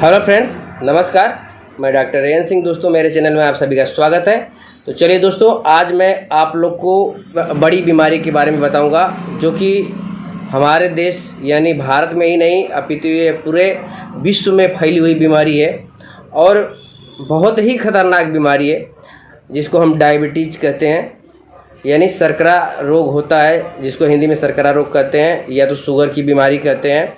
Hello friends, नमस्कार। मैं doctor rain Singh दोस्तों, मेरे चैनल में आप सभी का स्वागत है। तो चलिए दोस्तों, आज मैं आप लोग को बड़ी बीमारी के बारे में बताऊँगा, जो कि हमारे देश, यानी भारत में ही नहीं अपितु ये पूरे विश्व में फैली हुई बीमारी है और बहुत ही खतरनाक बीमारी है, जिसको हम डायबिटीज़ कहते हैं। यानी सरकरा रोग होता है, जिसको हिंदी में सरकरा रोग कहते हैं, या तो शुगर की बीमारी कहते हैं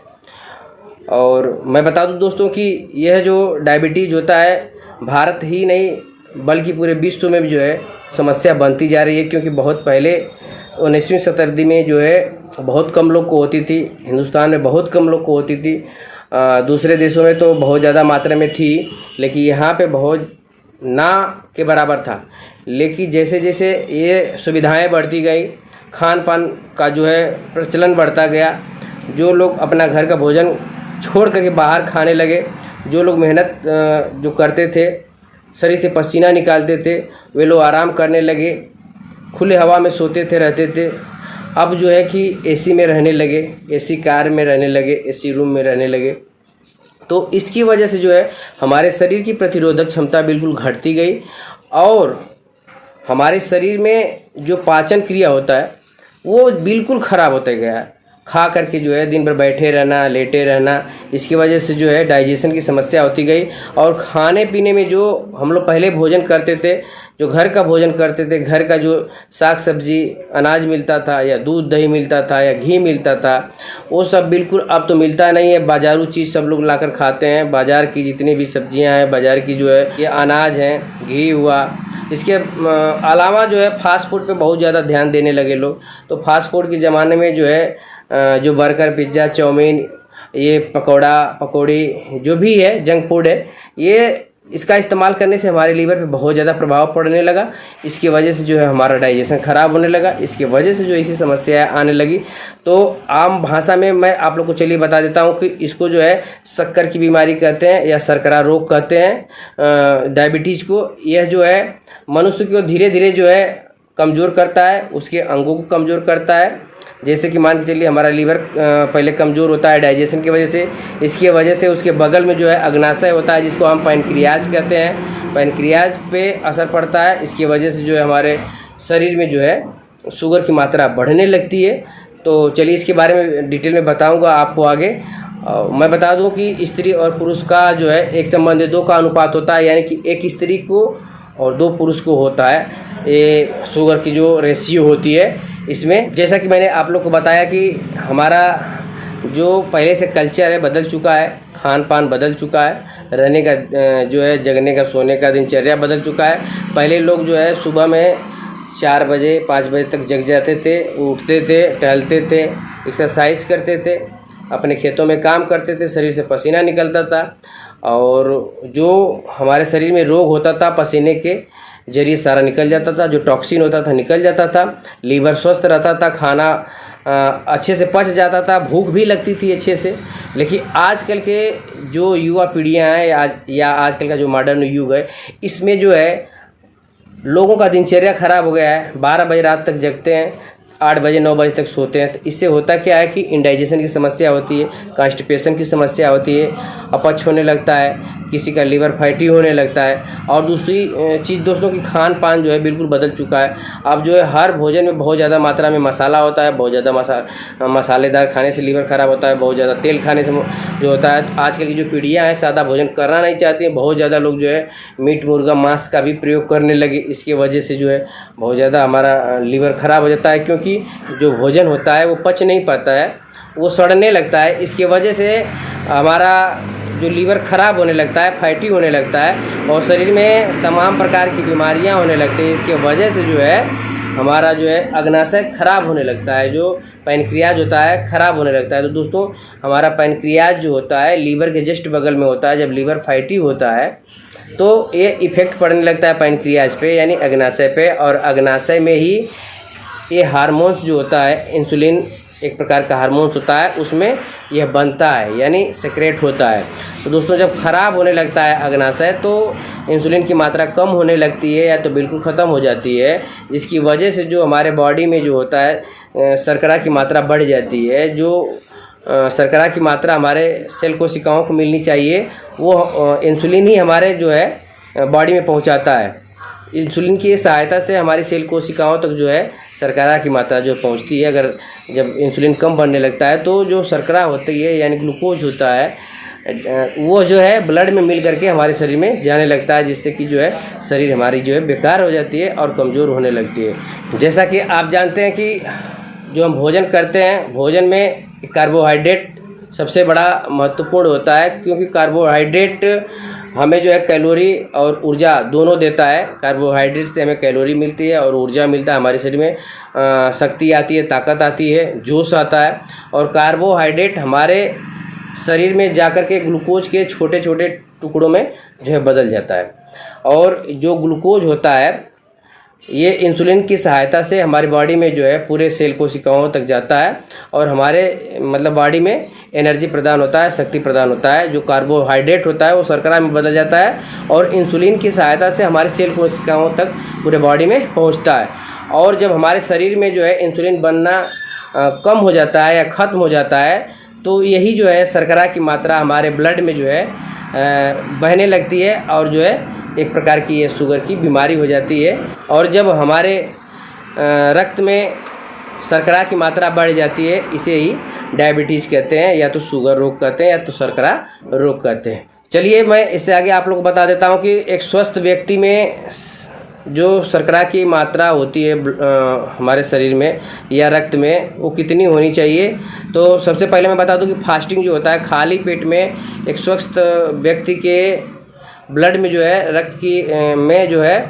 और मैं बता दूँ दोस्तों कि यह जो डायबिटीज़ होता है भारत ही नहीं बल्कि पूरे विश्व में भी जो है समस्या बनती जा रही है क्योंकि बहुत पहले उन्नीसवीं शताब्दी में जो है बहुत कम लोग को होती थी हिंदुस्तान में बहुत कम लोग को होती थी। अ, दूसरे देशों में तो बहुत ज़्यादा मात्रा में थी लेकिन यहाँ पे बहुत ना के बराबर था। लेकिन जैसे जैसे ये सुविधाएँ बढ़ती गई खान पान का जो है प्रचलन बढ़ता गया जो लोग अपना घर का भोजन छोड़ करके बाहर खाने लगे। जो लोग मेहनत जो करते थे शरीर से पसीना निकालते थे, वे लोग आराम करने लगे, खुले हवा में सोते थे, रहते थे। अब जो है कि एसी में रहने लगे एसी कार में रहने लगे एसी रूम में रहने लगे। तो इसकी वजह से जो है, हमारे शरीर की प्रतिरोधक क्षमता बिल्कुल घटती गई और हमारे शरीर में जो पाचन क्रिया होता है, वो बिल्कुल ख़राब होता गया है। खा करके जो है दिन भर बैठे रहना, लेटे रहना, इसकी वजह से जो है डाइजेशन की समस्या होती गई। और खाने पीने में जो हम लोग पहले भोजन करते थे, जो घर का भोजन करते थे, घर का जो साग सब्ज़ी अनाज मिलता था या दूध दही मिलता था या घी मिलता था, वो सब बिल्कुल अब तो मिलता नहीं है। बाजारू चीज़ सब लोग लाकर खाते हैं। बाज़ार की जितनी भी सब्ज़ियाँ हैं, बाज़ार की जो है, ये अनाज हैं, घी हुआ, इसके अलावा जो है फास्ट फ़ूड पे बहुत ज़्यादा ध्यान देने लगे लोग। तो फास्ट फ़ूड के ज़माने में जो है जो बर्गर, पिज़्ज़ा चाउमीन ये पकौड़ा, पकौड़ी, जो भी है जंक फ़ूड है, ये इसका इस्तेमाल करने से हमारे लीवर पे बहुत ज़्यादा प्रभाव पड़ने लगा। इसकी वजह से जो है हमारा डाइजेशन ख़राब होने लगा। इसकी वजह से जो ऐसी समस्याएँ आने लगी। तो आम भाषा में मैं आप लोग को चलिए बता देता हूँ कि इसको जो है शक्कर की बीमारी कहते हैं या सरकरा रोग कहते हैं डायबिटीज़ को। यह जो है मनुष्य को धीरे धीरे जो है कमज़ोर करता है, उसके अंगों को कमज़ोर करता है। जैसे कि मान के चलिए हमारा लीवर पहले कमज़ोर होता है डाइजेशन की वजह से इसकी वजह से उसके बगल में जो है अग्नाशय होता है जिसको हम पैनक्रियाज कहते हैं। पैनक्रियाज पे असर पड़ता है इसकी वजह से जो है हमारे शरीर में जो है शुगर की मात्रा बढ़ने लगती है। तो चलिए इसके बारे में डिटेल में बताऊँगा आपको आगे। अ, मैं बता दूँ कि स्त्री और पुरुष का जो है एक संबंध दो का अनुपात होता है यानी कि एक स्त्री को और दो पुरुष को होता है। ये शुगर की जो रेशियो होती है इसमें जैसा कि मैंने आप लोग को बताया कि हमारा जो पहले से कल्चर है बदल चुका है खान पान बदल चुका है, रहने का जो है जगने का, सोने का दिनचर्या बदल चुका है। पहले लोग जो है सुबह में चार बजे, पाँच बजे तक जग जाते थे, उठते थे, टहलते थे एक्सरसाइज करते थे, अपने खेतों में काम करते थे, शरीर से पसीना निकलता था। और जो हमारे शरीर में रोग होता था पसीने के ज़रिए सारा निकल जाता था, जो टॉक्सिन होता था निकल जाता था लीवर स्वस्थ रहता था, खाना अच्छे से पच जाता था, भूख भी लगती थी अच्छे से। लेकिन आजकल के जो युवा पीढ़ियाँ हैं आज- या आजकल का जो मॉडर्न युग है, इसमें जो है, लोगों का दिनचर्या खराब हो गया है। बारह बजे रात तक जगते हैं, आठ बजे, नौ बजे तक सोते हैं। तो इससे होता क्या है कि इंडाइजेशन की समस्या होती है कॉन्स्टिपेशन की समस्या होती है, अपच होने लगता है। किसी का लीवर फैटी होने लगता है और दूसरी चीज़ दोस्तों की खान पान जो है बिल्कुल बदल चुका है। अब जो है हर भोजन में बहुत ज़्यादा मात्रा में मसाला होता है, बहुत ज़्यादा मसा मसालेदार खाने से लीवर खराब होता है, बहुत ज़्यादा तेल खाने से जो होता है। आजकल की जो पीढ़ियाँ हैं, सादा भोजन करना नहीं चाहती हैं, बहुत ज़्यादा लोग जो है मीट, मुर्गा, मांस का भी प्रयोग करने लगे। इसकी वजह से जो है बहुत ज़्यादा हमारा लीवर खराब हो जाता है, क्योंकि जो भोजन होता है वो पच नहीं पाता है, वो सड़ने लगता है। इसके वजह से हमारा जो लीवर खराब होने लगता है, फैटी होने लगता है और शरीर में तमाम प्रकार की बीमारियाँ होने लगती हैं, इसके वजह से जो है, हमारा जो है अग्नाशय खराब होने लगता है, जो पैनक्रियाज होता है, खराब होने लगता है। तो दोस्तों, हमारा पैनक्रियाज जो होता है, लीवर के जस्ट बगल में होता है, जब लीवर फैटी होता है तो ये इफ़ेक्ट पड़ने लगता है पैनक्रियाज पे, यानी अग्नाशय पे, और अग्नाशय में ही ये हार्मोन्स जो होता है, इंसुलिन एक प्रकार का हार्मोन्स होता है, उसमें यह बनता है, यानी सेक्रेट होता है। तो दोस्तों, जब खराब होने लगता है अग्नाशय तो इंसुलिन की मात्रा कम होने लगती है या तो बिल्कुल ख़त्म हो जाती है, जिसकी वजह से जो हमारे बॉडी में जो होता है शर्करा की मात्रा बढ़ जाती है, जो शर्करा की मात्रा हमारे सेल कोशिकाओं को मिलनी चाहिए, वो इंसुलिन ही हमारे जो है बॉडी में पहुंचाता है। इंसुलिन की सहायता से हमारी सेल कोशिकाओं तक जो है शर्करा की मात्रा जो पहुँचती है, अगर जब इंसुलिन कम बनने लगता है तो जो शर्करा होती है, यानी ग्लूकोज होता है, वो जो है ब्लड में मिल करके हमारे शरीर में जाने लगता है, जिससे कि जो है शरीर हमारी जो है बेकार हो जाती है और कमज़ोर होने लगती है। जैसा कि आप जानते हैं कि जो हम भोजन करते हैं, भोजन में कार्बोहाइड्रेट सबसे बड़ा महत्वपूर्ण होता है, क्योंकि कार्बोहाइड्रेट हमें जो है कैलोरी और ऊर्जा दोनों देता है। कार्बोहाइड्रेट से हमें कैलोरी मिलती है और ऊर्जा मिलता है हमारे शरीर में। शक्ति आती है, ताकत आती है, जोश आता है और कार्बोहाइड्रेट हमारे शरीर में जाकर के ग्लूकोज के छोटे छोटे टुकड़ों में जो है बदल जाता है। और जो ग्लूकोज होता है, ये इंसुलिन की सहायता से हमारी बॉडी में जो है पूरे सेल कोशिकाओं तक जाता है और हमारे मतलब बॉडी में एनर्जी प्रदान होता है, शक्ति प्रदान होता है, जो कार्बोहाइड्रेट होता है, वो शर्करा में बदल जाता है और इंसुलिन की सहायता से हमारे सेल कोशिकाओं तक पूरे बॉडी में पहुँचता है। और जब हमारे शरीर में जो है इंसुलिन बनना कम हो जाता है या ख़त्म हो जाता है तो यही जो है शर्करा की मात्रा हमारे ब्लड में जो है बहने लगती है और जो है एक प्रकार की ये शुगर की बीमारी हो जाती है। और जब हमारे रक्त में शर्करा की मात्रा बढ़ जाती है, इसे ही डायबिटीज़ कहते हैं, या तो शुगर रोग कहते हैं, या तो शर्करा रोग कहते हैं। चलिए, मैं इससे आगे आप लोग को बता देता हूँ कि एक स्वस्थ व्यक्ति में जो शर्करा की मात्रा होती है हमारे शरीर में या रक्त में, वो कितनी होनी चाहिए? तो सबसे पहले मैं बता दूँ कि फास्टिंग जो होता है, खाली पेट में एक स्वस्थ व्यक्ति के ब्लड में जो है, रक्त की में जो है,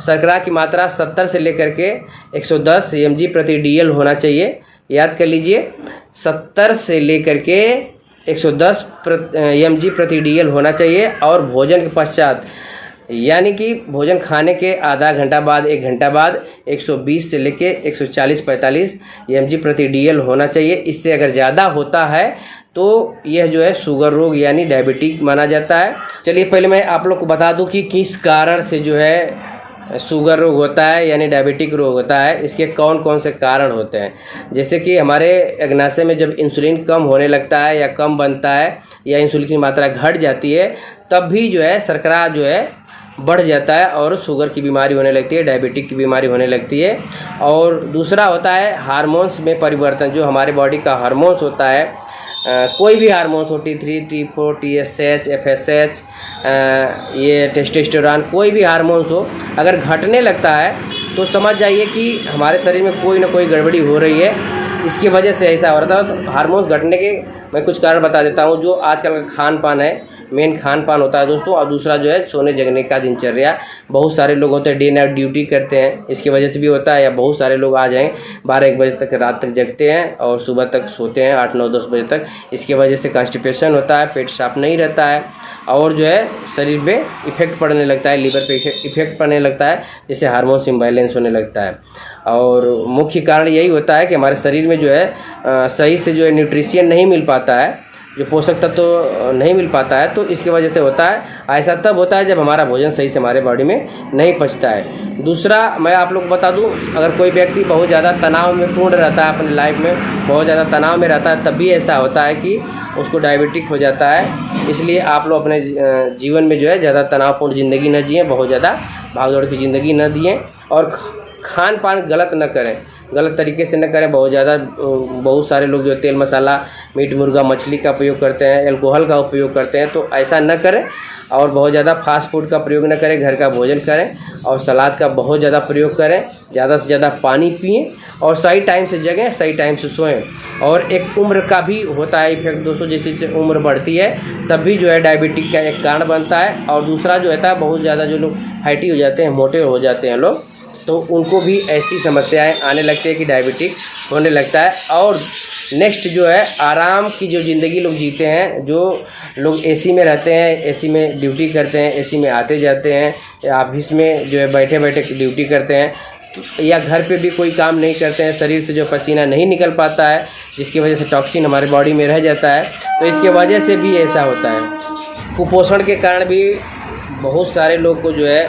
शर्करा की मात्रा 70 से लेकर के 110 जी प्रति डीएल होना चाहिए। याद कर लीजिए 70 से लेकर के 110 जी प्रति डीएल होना चाहिए और भोजन के पश्चात, यानी कि भोजन खाने के आधा घंटा बाद, एक घंटा बाद 120 से लेके 140-45 जी प्रति डीएल होना चाहिए। इससे अगर ज़्यादा होता है तो यह जो है शुगर रोग यानी डायबिटिक माना जाता है। चलिए, पहले मैं आप लोग को बता दूँ कि किस कारण से जो है शुगर रोग होता है, यानी डायबिटिक रोग होता है, इसके कौन कौन से कारण होते हैं? जैसे कि हमारे अग्नाशय में जब इंसुलिन कम होने लगता है या कम बनता है, या इंसुलिन की मात्रा घट जाती है, तब भी जो है शर्करा जो है बढ़ जाता है और शुगर की बीमारी होने लगती है, डायबिटिक की बीमारी होने लगती है। और दूसरा होता है हारमोन्स में परिवर्तन, जो हमारे बॉडी का हारमोन्स होता है कोई भी हारमोन्स हो T three T four, T S H, F S H ये टेस्टेस्टोरान, कोई भी हारमोन्स हो, अगर घटने लगता है तो समझ जाइए कि हमारे शरीर में कोई ना कोई गड़बड़ी हो रही है। इसकी वजह से ऐसा हो रहा था तो हारमोन्स घटने के मैं कुछ कारण बता देता हूँ, जो आजकल का खान पान है। मेन खान पान होता है दोस्तों। और दूसरा जो है, सोने जगने का दिनचर्या। बहुत सारे लोग होते हैं डे नाइट ड्यूटी करते हैं। इसकी वजह से भी होता है, या बहुत सारे लोग आ जाएँ, बारह एक बजे तक, रात तक जगते हैं और सुबह तक सोते हैं, आठ, नौ, दस बजे तक। इसकी वजह से कॉन्स्टिपेशन होता है, पेट साफ़ नहीं रहता है और जो है, शरीर पे इफ़ेक्ट पड़ने लगता है लीवर पे इफ़ेक्ट पड़ने लगता है, जिससे हार्मोन्स इम्बैलेंस होने लगता है। और मुख्य कारण यही होता है कि हमारे शरीर में जो है सही से जो है न्यूट्रिशियन नहीं मिल पाता है। जो पोषक तत्व तो नहीं मिल पाता है तो इसकी वजह से होता है, ऐसा तब होता है जब हमारा भोजन सही से हमारे बॉडी में नहीं पचता है। दूसरा, मैं आप लोग को बता दूँ, अगर कोई व्यक्ति बहुत ज़्यादा तनाव में पूर्ण रहता है अपनी लाइफ में, बहुत ज़्यादा तनाव में रहता है, तब भी ऐसा होता है कि उसको डायबिटिक हो जाता है। इसलिए आप लोग अपने जीवन में जो है, ज़्यादा तनावपूर्ण ज़िंदगी न जिए, बहुत ज़्यादा भागदौड़ की ज़िंदगी न दिए और खान पान गलत न करें। गलत तरीके से न करें। बहुत ज़्यादा बहुत सारे लोग जो तेल मसाला, मीट, मुर्गा, मछली का प्रयोग करते हैं एल्कोहल का उपयोग करते हैं तो ऐसा न करें और बहुत ज़्यादा फास्ट फ़ूड का प्रयोग न करें, घर का भोजन करें और सलाद का बहुत ज़्यादा प्रयोग करें, ज़्यादा से ज़्यादा पानी पिएँ और सही टाइम से जगें, सही टाइम से सोएँ। और एक उम्र का भी होता है इफ़ेक्ट दोस्तों, जैसे जैसे उम्र बढ़ती है, तब भी जो है डायबिटिक का एक कारण बनता है और दूसरा जो है, बहुत ज़्यादा जो लोग फैटी हो जाते हैं, मोटे हो जाते हैं लोग तो उनको भी ऐसी समस्याएँ आने लगती है कि डायबिटिक होने लगता है। और नेक्स्ट जो है, आराम की जो ज़िंदगी लोग जीते हैं, जो लोग एसी में रहते हैं एसी में ड्यूटी करते हैं एसी में आते जाते हैं ऑफ़िस में जो है बैठे बैठे ड्यूटी करते हैं, या घर पे भी कोई काम नहीं करते हैं, शरीर से जो पसीना नहीं निकल पाता है, जिसकी वजह से टॉक्सिन हमारे बॉडी में रह जाता है तो इसके वजह से भी ऐसा होता है। कुपोषण के कारण भी बहुत सारे लोग को जो है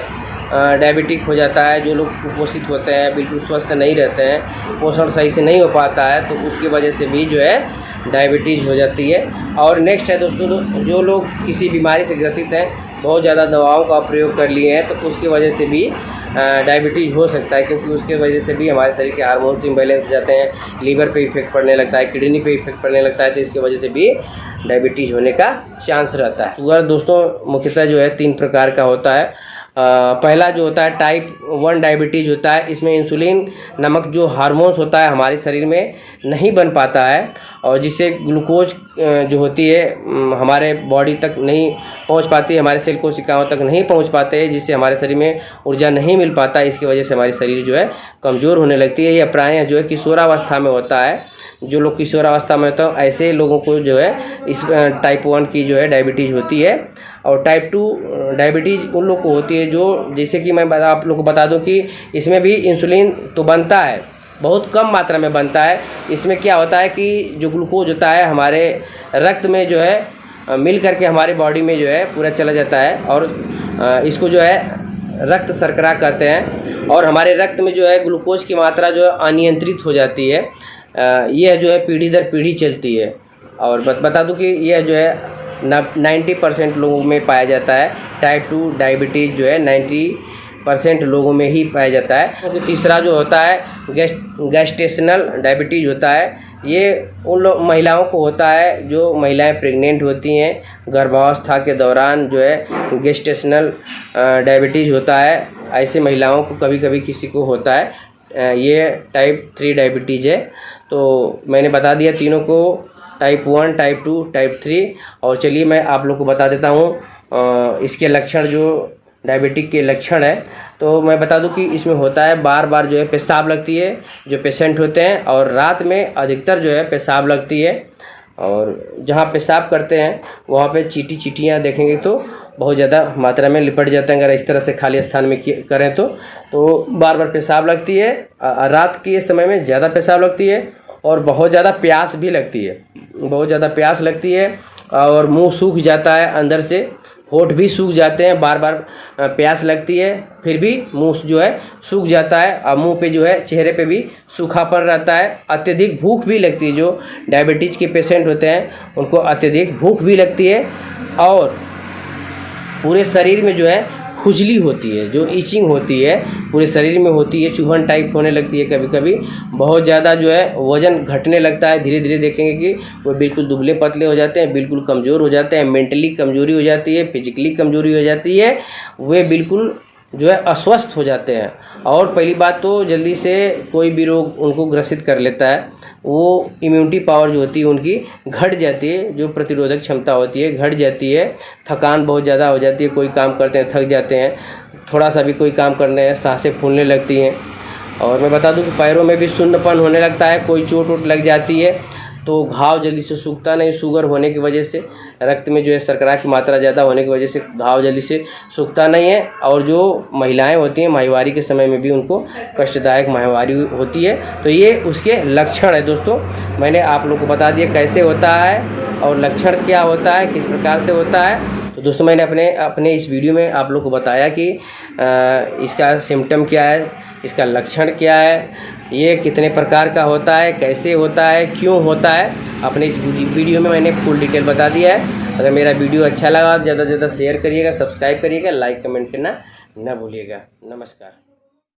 डायबिटिक हो जाता है, जो लोग कुपोषित होते हैं, बिल्कुल स्वस्थ नहीं रहते हैं, पोषण सही से नहीं हो पाता है तो उसकी वजह से भी जो है डायबिटीज़ हो जाती है। और नेक्स्ट है दोस्तों, जो लोग किसी बीमारी से ग्रसित हैं, बहुत ज़्यादा दवाओं का प्रयोग कर लिए हैं तो उसकी वजह से भी डायबिटीज़ हो सकता है, क्योंकि उसके वजह से भी हमारे शरीर के हार्मोन्स इम्बेलेंस हो जाते हैं लीवर पे इफ़ेक्ट पड़ने लगता है किडनी पे इफ़ेक्ट पड़ने लगता है तो इसकी वजह से भी डायबिटीज़ होने का चांस रहता है। शुगर दोस्तों, मुख्यतः जो है तीन प्रकार का होता है पहला जो होता है टाइप वन डायबिटीज़ होता है, इसमें इंसुलिन नमक जो हार्मोन्स होता है हमारे शरीर में नहीं बन पाता है और जिससे ग्लूकोज जो होती है हमारे बॉडी तक नहीं पहुँच पाती हमारे सेल कोशिकाओं तक नहीं पहुँच पाते जिससे हमारे शरीर में ऊर्जा नहीं मिल पाता इसकी वजह से हमारे शरीर जो है कमज़ोर होने लगती है। यह प्राय जो है किशोरावस्था में होता है। जो लोग किशोरावस्था में है, ऐसे लोगों को जो है, इस टाइप वन की जो है डायबिटीज़ होती है। और टाइप टू डायबिटीज़ उन लोग को होती है जो, जैसे कि मैं आप लोग को बता दूँ कि इसमें भी इंसुलिन तो बनता है, बहुत कम मात्रा में बनता है। इसमें क्या होता है कि जो ग्लूकोज होता है, हमारे रक्त में जो है मिल करके हमारे बॉडी में जो है, पूरा चला जाता है। और इसको जो है, रक्त शर्करा कहते हैं। और हमारे रक्त में जो है ग्लूकोज की मात्रा जो है, अनियंत्रित हो जाती है। यह जो है पीढ़ी दर पीढ़ी चलती है। और बता दूँ कि यह जो है नाइन्टी परसेंट लोगों में पाया जाता है। टाइप टू डायबिटीज़ जो है नाइन्टी परसेंट लोगों में ही पाया जाता है। तो तीसरा जो होता है, गैस गैस्टेशनल डायबिटीज़ होता है, ये उन लोग महिलाओं को होता है जो महिलाएँ प्रेग्नेंट होती हैं। गर्भावस्था के दौरान जो है गेस्टेशनल डायबिटीज़ होता है। ऐसे महिलाओं को कभी कभी किसी को होता है। ये टाइप थ्री डायबिटीज़ है। तो मैंने बता दिया तीनों को type one type two type three और चलिए मैं आप लोग को बता देता हूँ इसके लक्षण जो डायबिटिक के लक्षण है। तो मैं बता दूँ कि इसमें होता है बार बार जो है पेशाब लगती है, जो पेशेंट होते हैं, और रात में अधिकतर जो है पेशाब लगती है। और जहाँ पेशाब करते हैं, वहाँ पे चीटी चीटियाँ देखेंगे तो बहुत ज़्यादा मात्रा में लिपट जाते हैं, अगर इस तरह से खाली स्थान में करें तो। तो बार बार पेशाब लगती है रात के समय में ज़्यादा पेशाब लगती है और बहुत ज़्यादा प्यास भी लगती है। बहुत ज़्यादा प्यास लगती है और मुँह सूख जाता है अंदर से। होठ भी सूख जाते हैं बार बार प्यास लगती है, फिर भी मुँह जो है सूख जाता है और मुँह पे जो है चेहरे पे भी सूखापन रहता है। अत्यधिक भूख भी लगती है, जो डायबिटीज़ के पेशेंट होते हैं, उनको अत्यधिक भूख भी लगती है और पूरे शरीर में जो है खुजली होती है, जो ईचिंग होती है, पूरे शरीर में होती है चुभन टाइप होने लगती है कभी कभी बहुत ज़्यादा जो है, वज़न घटने लगता है धीरे धीरे देखेंगे कि वो बिल्कुल दुबले पतले हो जाते हैं, बिल्कुल कमज़ोर हो जाते हैं मेंटली कमज़ोरी हो जाती है फिजिकली कमज़ोरी हो जाती है, वे बिल्कुल जो है अस्वस्थ हो जाते हैं। और पहली बात तो जल्दी से कोई भी रोग उनको ग्रसित कर लेता है। वो इम्यूनिटी पावर जो होती है, उनकी घट जाती है, जो प्रतिरोधक क्षमता होती है, घट जाती है। थकान बहुत ज़्यादा हो जाती है, कोई काम करते हैं, थक जाते हैं थोड़ा सा भी कोई काम करने हैं, साँसें फूलने लगती हैं। और मैं बता दूँ कि पैरों में भी सुन्नपन होने लगता है, कोई चोट वोट लग जाती है तो घाव जल्दी से सूखता नहीं शुगर होने की वजह से। रक्त में जो है शर्करा की मात्रा ज़्यादा होने की वजह से घाव जल्दी से सूखता नहीं है और जो महिलाएँ होती हैं माहवारी के समय में भी उनको कष्टदायक माहवारी होती है। तो ये उसके लक्षण है दोस्तों। मैंने आप लोग को बता दिया कैसे होता है और लक्षण क्या होता है किस प्रकार से होता है। तो दोस्तों मैंने अपने अपने इस वीडियो में आप लोग को बताया कि आ, इसका सिम्टम क्या है इसका लक्षण क्या है ये कितने प्रकार का होता है कैसे होता है क्यों होता है। अपने इस वीडियो में मैंने फुल डिटेल बता दिया है। अगर मेरा वीडियो अच्छा लगा तो ज़्यादा से ज़्यादा शेयर करिएगा सब्सक्राइब करिएगा लाइक कमेंट करना न भूलिएगा। नमस्कार।